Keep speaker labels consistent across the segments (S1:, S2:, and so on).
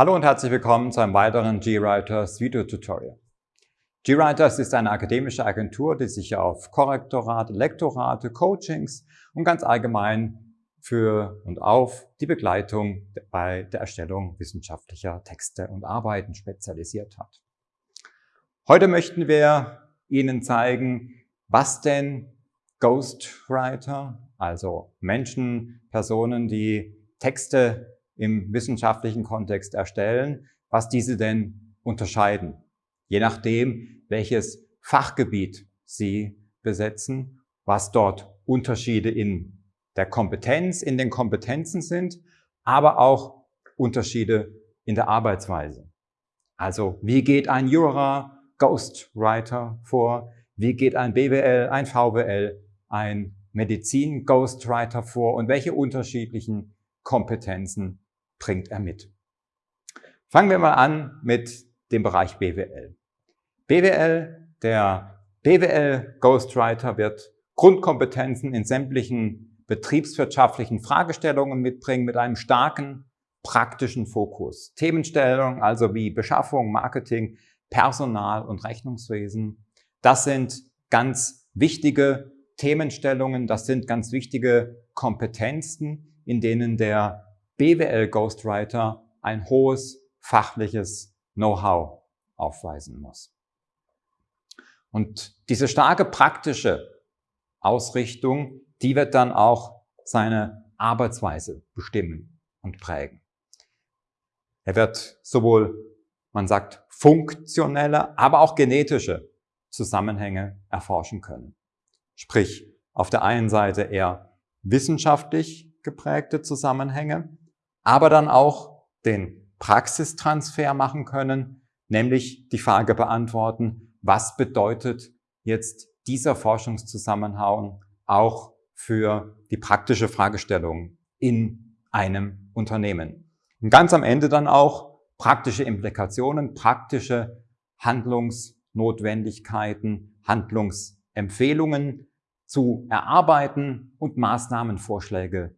S1: Hallo und herzlich willkommen zu einem weiteren GWriters Video-Tutorial. GWriters ist eine akademische Agentur, die sich auf Korrektorate, Lektorate, Coachings und ganz allgemein für und auf die Begleitung bei der Erstellung wissenschaftlicher Texte und Arbeiten spezialisiert hat. Heute möchten wir Ihnen zeigen, was denn Ghostwriter, also Menschen, Personen, die Texte im wissenschaftlichen Kontext erstellen, was diese denn unterscheiden, je nachdem, welches Fachgebiet sie besetzen, was dort Unterschiede in der Kompetenz, in den Kompetenzen sind, aber auch Unterschiede in der Arbeitsweise. Also wie geht ein Jura Ghostwriter vor? Wie geht ein BWL, ein VWL, ein Medizin Ghostwriter vor? Und welche unterschiedlichen Kompetenzen bringt er mit. Fangen wir mal an mit dem Bereich BWL. BWL, der BWL Ghostwriter wird Grundkompetenzen in sämtlichen betriebswirtschaftlichen Fragestellungen mitbringen mit einem starken praktischen Fokus. Themenstellungen also wie Beschaffung, Marketing, Personal und Rechnungswesen. Das sind ganz wichtige Themenstellungen, das sind ganz wichtige Kompetenzen, in denen der BWL Ghostwriter ein hohes fachliches Know-how aufweisen muss. Und diese starke praktische Ausrichtung, die wird dann auch seine Arbeitsweise bestimmen und prägen. Er wird sowohl, man sagt, funktionelle, aber auch genetische Zusammenhänge erforschen können. Sprich, auf der einen Seite eher wissenschaftlich geprägte Zusammenhänge, aber dann auch den Praxistransfer machen können, nämlich die Frage beantworten, was bedeutet jetzt dieser Forschungszusammenhang auch für die praktische Fragestellung in einem Unternehmen. Und ganz am Ende dann auch praktische Implikationen, praktische Handlungsnotwendigkeiten, Handlungsempfehlungen zu erarbeiten und Maßnahmenvorschläge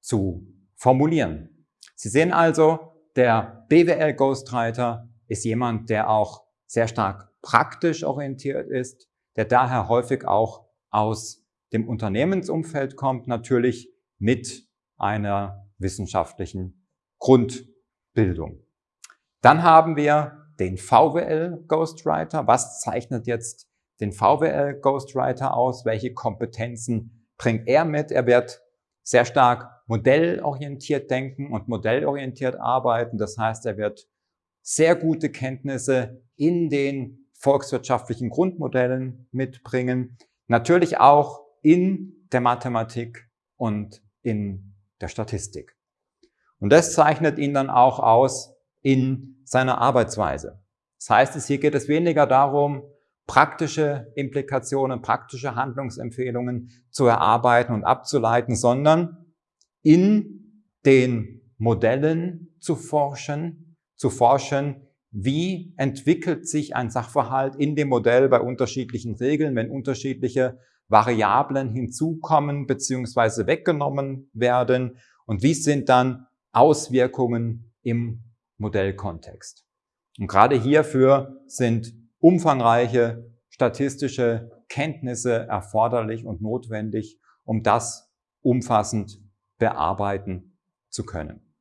S1: zu formulieren. Sie sehen also, der BWL Ghostwriter ist jemand, der auch sehr stark praktisch orientiert ist, der daher häufig auch aus dem Unternehmensumfeld kommt, natürlich mit einer wissenschaftlichen Grundbildung. Dann haben wir den VWL Ghostwriter. Was zeichnet jetzt den VWL Ghostwriter aus? Welche Kompetenzen bringt er mit? Er wird sehr stark modellorientiert denken und modellorientiert arbeiten. Das heißt, er wird sehr gute Kenntnisse in den volkswirtschaftlichen Grundmodellen mitbringen. Natürlich auch in der Mathematik und in der Statistik. Und das zeichnet ihn dann auch aus in seiner Arbeitsweise. Das heißt, hier geht es weniger darum, praktische Implikationen, praktische Handlungsempfehlungen zu erarbeiten und abzuleiten, sondern in den Modellen zu forschen, zu forschen, wie entwickelt sich ein Sachverhalt in dem Modell bei unterschiedlichen Regeln, wenn unterschiedliche Variablen hinzukommen bzw. weggenommen werden und wie sind dann Auswirkungen im Modellkontext. Und gerade hierfür sind umfangreiche statistische Kenntnisse erforderlich und notwendig, um das umfassend bearbeiten zu können.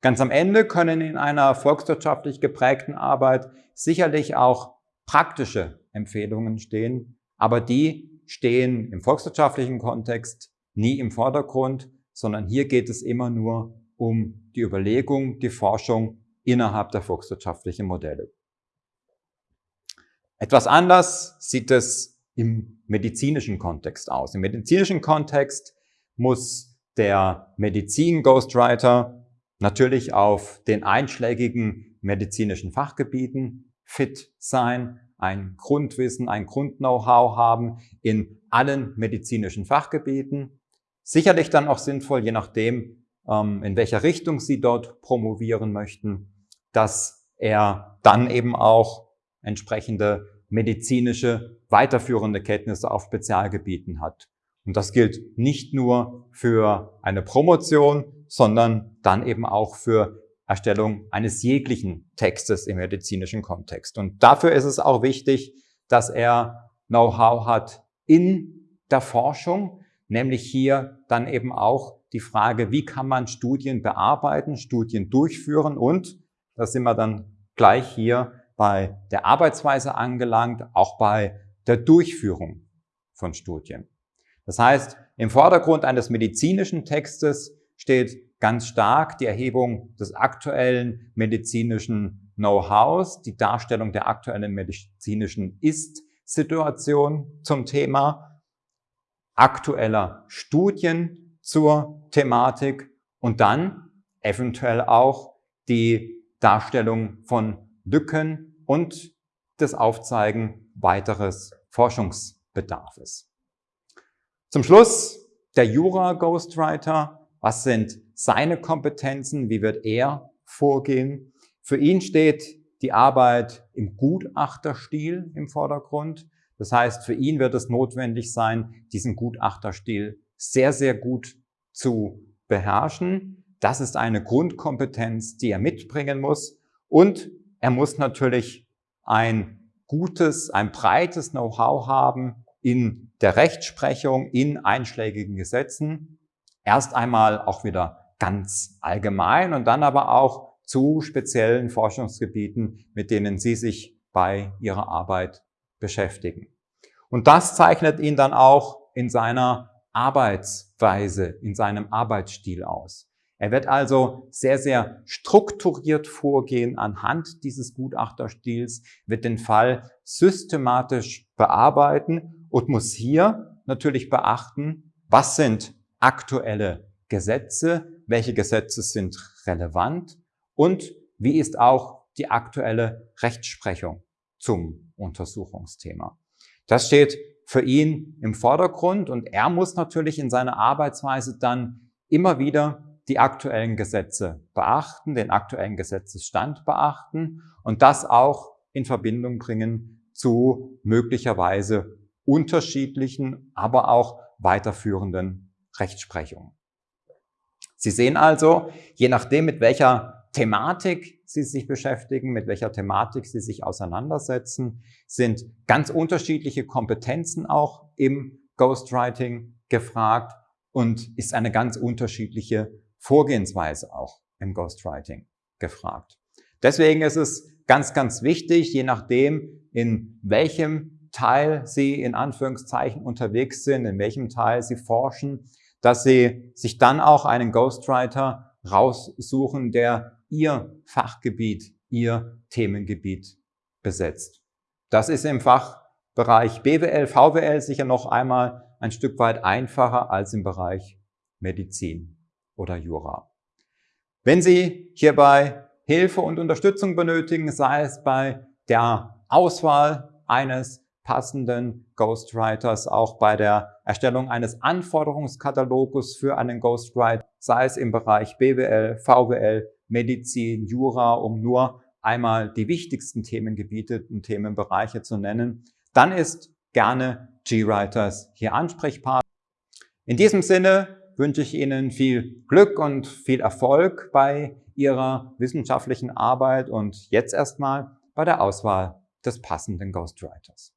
S1: Ganz am Ende können in einer volkswirtschaftlich geprägten Arbeit sicherlich auch praktische Empfehlungen stehen, aber die stehen im volkswirtschaftlichen Kontext nie im Vordergrund, sondern hier geht es immer nur um die Überlegung, die Forschung innerhalb der volkswirtschaftlichen Modelle. Etwas anders sieht es im medizinischen Kontext aus. Im medizinischen Kontext muss der Medizin-Ghostwriter natürlich auf den einschlägigen medizinischen Fachgebieten fit sein, ein Grundwissen, ein Grund-Know-how haben in allen medizinischen Fachgebieten. Sicherlich dann auch sinnvoll, je nachdem, ähm, in welcher Richtung Sie dort promovieren möchten, dass er dann eben auch entsprechende medizinische weiterführende Kenntnisse auf Spezialgebieten hat. Und das gilt nicht nur für eine Promotion, sondern dann eben auch für Erstellung eines jeglichen Textes im medizinischen Kontext. Und dafür ist es auch wichtig, dass er Know-how hat in der Forschung, nämlich hier dann eben auch die Frage, wie kann man Studien bearbeiten, Studien durchführen und, da sind wir dann gleich hier bei der Arbeitsweise angelangt, auch bei der Durchführung von Studien. Das heißt, im Vordergrund eines medizinischen Textes steht ganz stark die Erhebung des aktuellen medizinischen Know-hows, die Darstellung der aktuellen medizinischen Ist-Situation zum Thema, aktueller Studien zur Thematik und dann eventuell auch die Darstellung von Lücken und das Aufzeigen weiteres Forschungsbedarfs. Zum Schluss der Jura-Ghostwriter. Was sind seine Kompetenzen? Wie wird er vorgehen? Für ihn steht die Arbeit im Gutachterstil im Vordergrund. Das heißt, für ihn wird es notwendig sein, diesen Gutachterstil sehr, sehr gut zu beherrschen. Das ist eine Grundkompetenz, die er mitbringen muss. Und er muss natürlich ein gutes, ein breites Know-how haben in der Rechtsprechung, in einschlägigen Gesetzen. Erst einmal auch wieder ganz allgemein und dann aber auch zu speziellen Forschungsgebieten, mit denen Sie sich bei Ihrer Arbeit beschäftigen. Und das zeichnet ihn dann auch in seiner Arbeitsweise, in seinem Arbeitsstil aus. Er wird also sehr, sehr strukturiert vorgehen anhand dieses Gutachterstils, wird den Fall systematisch bearbeiten und muss hier natürlich beachten, was sind aktuelle Gesetze, welche Gesetze sind relevant und wie ist auch die aktuelle Rechtsprechung zum Untersuchungsthema. Das steht für ihn im Vordergrund und er muss natürlich in seiner Arbeitsweise dann immer wieder die aktuellen Gesetze beachten, den aktuellen Gesetzesstand beachten und das auch in Verbindung bringen zu möglicherweise unterschiedlichen, aber auch weiterführenden Rechtsprechungen. Sie sehen also, je nachdem, mit welcher Thematik Sie sich beschäftigen, mit welcher Thematik Sie sich auseinandersetzen, sind ganz unterschiedliche Kompetenzen auch im Ghostwriting gefragt und ist eine ganz unterschiedliche Vorgehensweise auch im Ghostwriting gefragt. Deswegen ist es ganz, ganz wichtig, je nachdem, in welchem Teil Sie in Anführungszeichen unterwegs sind, in welchem Teil Sie forschen, dass Sie sich dann auch einen Ghostwriter raussuchen, der Ihr Fachgebiet, Ihr Themengebiet besetzt. Das ist im Fachbereich BWL, VWL sicher noch einmal ein Stück weit einfacher als im Bereich Medizin oder Jura. Wenn Sie hierbei Hilfe und Unterstützung benötigen, sei es bei der Auswahl eines passenden Ghostwriters, auch bei der Erstellung eines Anforderungskatalogus für einen Ghostwriter, sei es im Bereich BWL, VWL, Medizin, Jura, um nur einmal die wichtigsten Themengebiete und Themenbereiche zu nennen, dann ist gerne G-Writers hier Ansprechpartner. In diesem Sinne wünsche ich Ihnen viel Glück und viel Erfolg bei Ihrer wissenschaftlichen Arbeit und jetzt erstmal bei der Auswahl des passenden Ghostwriters.